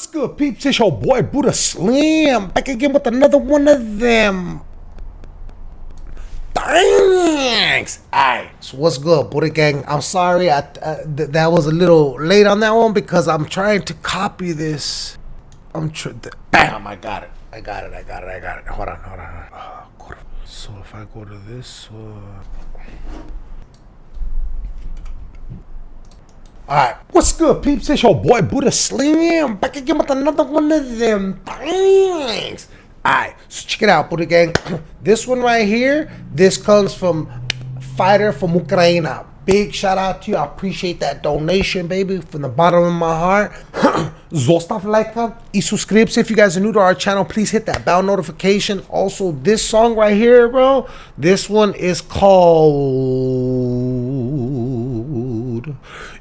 What's good, peeps? It's your boy Buddha Slim back again with another one of them. Thanks. Alright, so what's good, Buddha Gang? I'm sorry, I uh, th that was a little late on that one because I'm trying to copy this. I'm tr- bam, I got it. I got it. I got it. I got it. Hold on, hold on. Oh, so if I go to this, uh... Alright, what's good, peeps? It's your boy Buddha Slim back again with another one of them things. Alright, so check it out, Buddha Gang. this one right here, this comes from Fighter from Ukraine. Big shout out to you. I appreciate that donation, baby, from the bottom of my heart. Zostav like и subscribe. If you guys are new to our channel, please hit that bell notification. Also, this song right here, bro, this one is called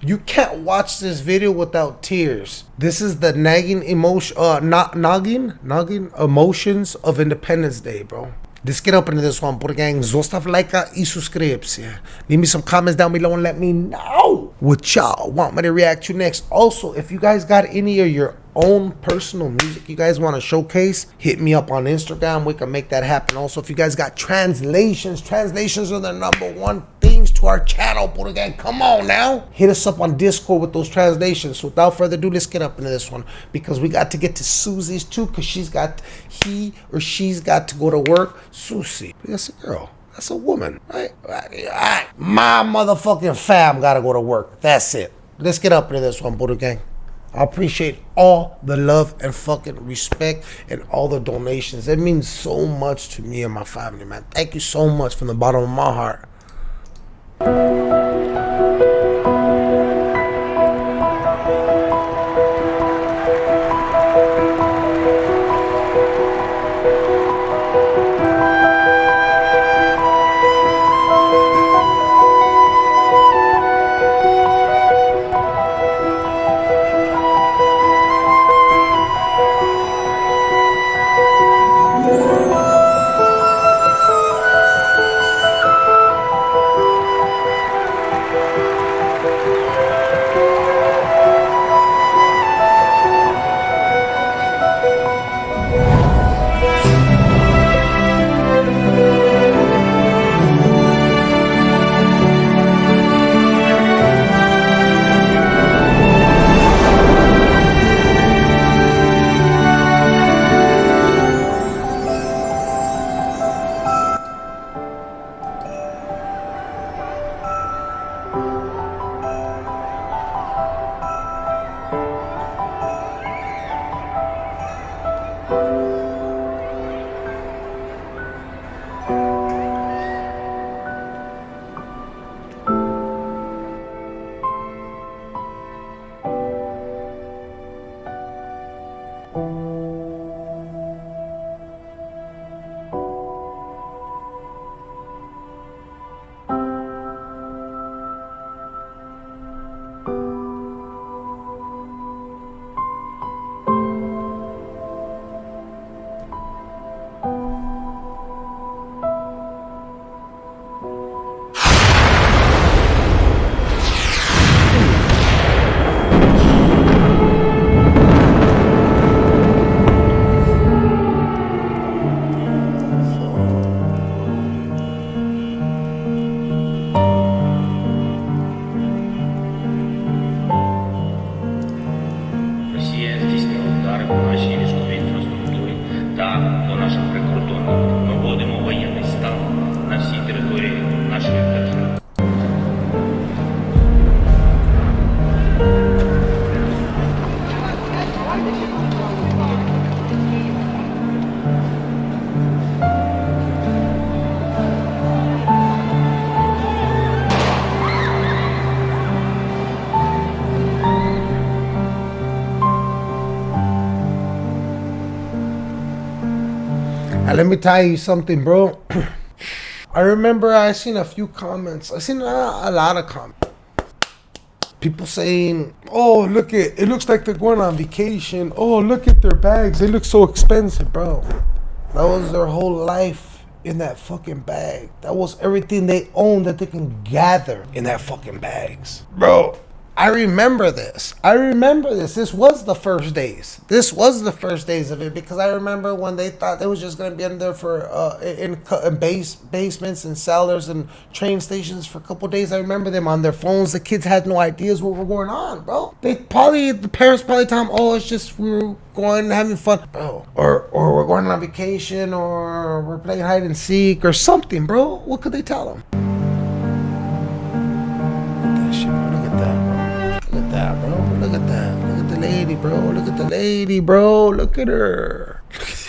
You Can't Watch This Video Without Tears. This is the nagging emotion, uh, not nagging, nagging emotions of Independence Day, bro. Let's get up into this one, Buddha Gang. Zostav like subscribes. Yeah. Leave me some comments down below and let me know what y'all want me to react to next. Also, if you guys got any of your own personal music you guys want to showcase, hit me up on Instagram. We can make that happen. Also, if you guys got translations, translations are the number one to our channel, Buddha Gang. Come on now. Hit us up on Discord with those translations. So without further ado, let's get up into this one because we got to get to Susie's too because she's got, he or she's got to go to work. Susie, that's a girl. That's a woman, right? right? My motherfucking fam gotta go to work. That's it. Let's get up into this one, Buddha Gang. I appreciate all the love and fucking respect and all the donations. It means so much to me and my family, man. Thank you so much from the bottom of my heart thank you Let me tell you something, bro. I remember I seen a few comments. I seen a, a lot of comments. People saying, "Oh, look at it looks like they're going on vacation. Oh, look at their bags. They look so expensive, bro." That was their whole life in that fucking bag. That was everything they own that they can gather in that fucking bags, bro. I remember this. I remember this. This was the first days. This was the first days of it because I remember when they thought it was just going to be in there for uh, in, in base basements and cellars and train stations for a couple days. I remember them on their phones. The kids had no ideas what were going on, bro. They probably the parents probably tell them, "Oh, it's just we were going having fun, bro," or or we're going on vacation, or we're playing hide and seek, or something, bro. What could they tell them? Bro. Look at the lady, bro. Look at her.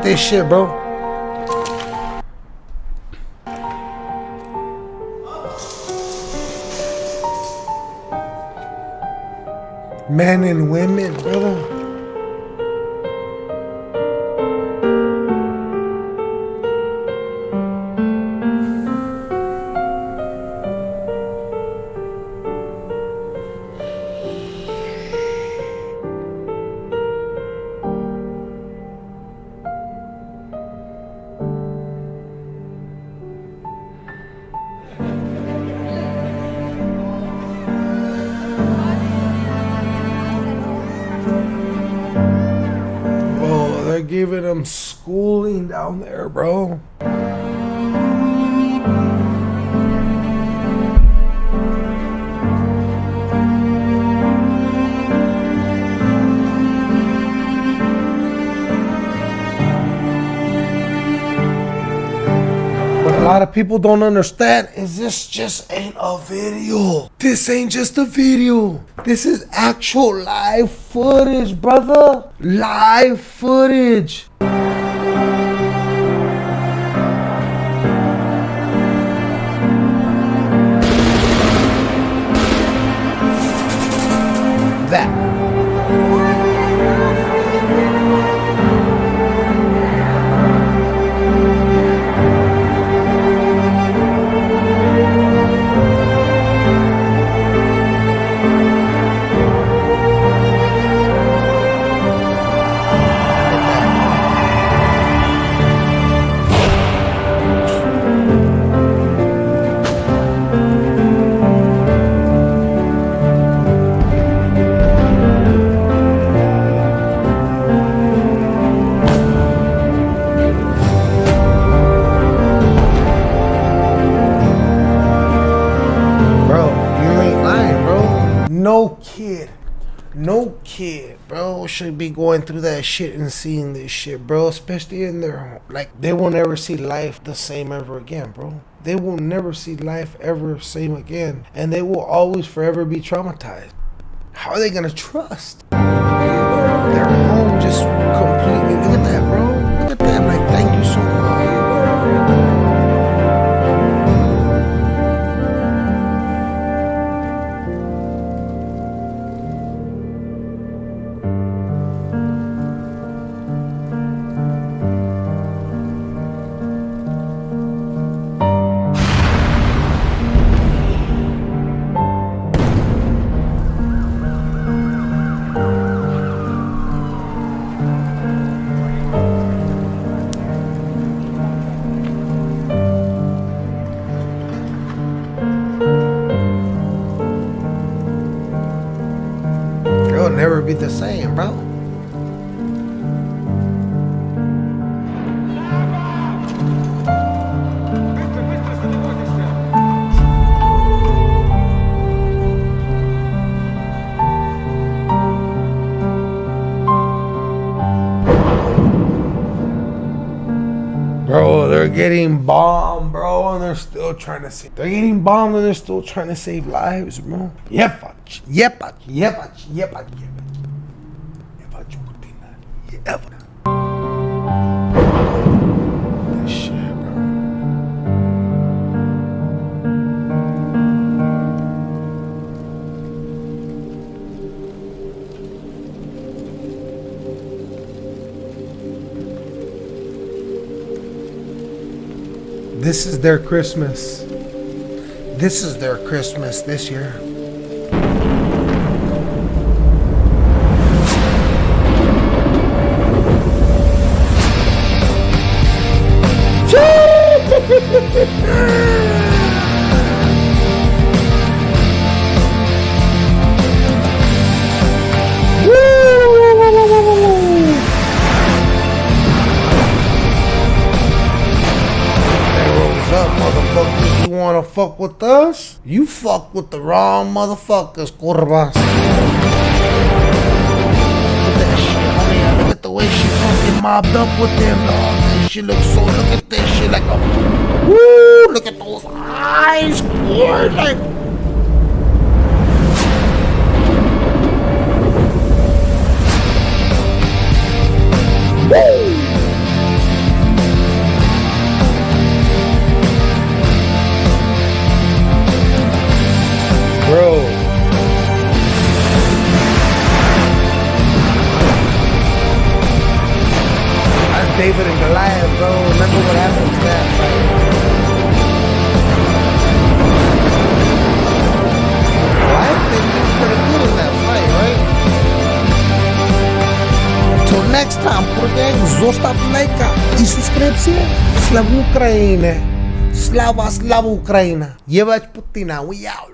this shit, bro. Men and women, brother. Giving them schooling down there, bro. Lot of people don't understand is this just ain't a video. This ain't just a video. This is actual live footage, brother. Live footage. Should be going through that shit and seeing this shit, bro. Especially in their like, they will never see life the same ever again, bro. They will never see life ever same again, and they will always forever be traumatized. How are they gonna trust? Be the same, bro. Bro, they're getting bombed, bro, and they're still trying to save. They're getting bombed and they're still trying to save lives, bro. Yep, yep, jebać. Jebać Putina. Bro. This is their Christmas. This is their Christmas this year. Wanna fuck with us? You fuck with the wrong motherfuckers, curvas. Look at that shit, homie. Look at the way she fucking mobbed up with them, dog. That shit looks so. Look at that shit like a. Woo! Look at those eyes, boy. Like. And Goliath, bro. Remember what happened to that fight? Goliath did pretty good in that fight, right? Till next time, gang, zostaw lajka i subskrypcję. Slav Ukraine. Slava, Slava Ukraina. Jebać Putina. We out.